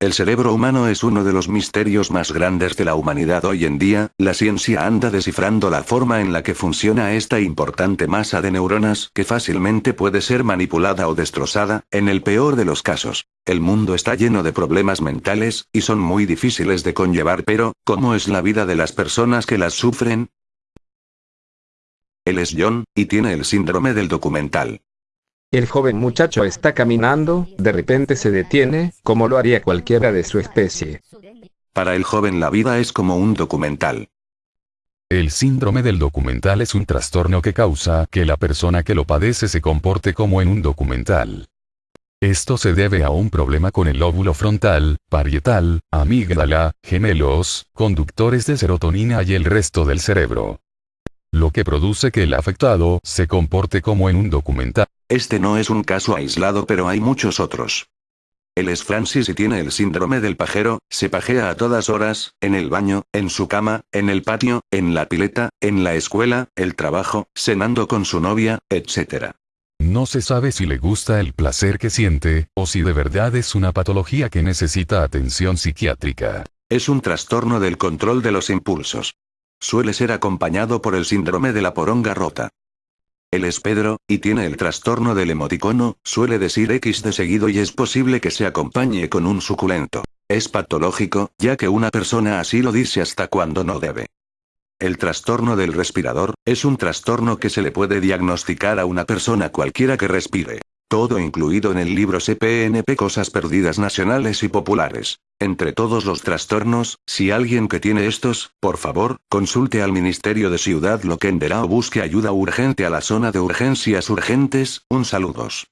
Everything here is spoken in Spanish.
El cerebro humano es uno de los misterios más grandes de la humanidad hoy en día, la ciencia anda descifrando la forma en la que funciona esta importante masa de neuronas que fácilmente puede ser manipulada o destrozada, en el peor de los casos. El mundo está lleno de problemas mentales, y son muy difíciles de conllevar pero, ¿cómo es la vida de las personas que las sufren? Él es John, y tiene el síndrome del documental. El joven muchacho está caminando, de repente se detiene, como lo haría cualquiera de su especie. Para el joven la vida es como un documental. El síndrome del documental es un trastorno que causa que la persona que lo padece se comporte como en un documental. Esto se debe a un problema con el lóbulo frontal, parietal, amígdala, gemelos, conductores de serotonina y el resto del cerebro. Lo que produce que el afectado se comporte como en un documental. Este no es un caso aislado pero hay muchos otros. Él es Francis y tiene el síndrome del pajero, se pajea a todas horas, en el baño, en su cama, en el patio, en la pileta, en la escuela, el trabajo, cenando con su novia, etc. No se sabe si le gusta el placer que siente, o si de verdad es una patología que necesita atención psiquiátrica. Es un trastorno del control de los impulsos. Suele ser acompañado por el síndrome de la poronga rota. Es Pedro, y tiene el trastorno del emoticono, suele decir X de seguido y es posible que se acompañe con un suculento. Es patológico, ya que una persona así lo dice hasta cuando no debe. El trastorno del respirador, es un trastorno que se le puede diagnosticar a una persona cualquiera que respire. Todo incluido en el libro CPNP Cosas Perdidas Nacionales y Populares. Entre todos los trastornos, si alguien que tiene estos, por favor, consulte al Ministerio de Ciudad Loquendera o busque ayuda urgente a la zona de urgencias urgentes, un saludos.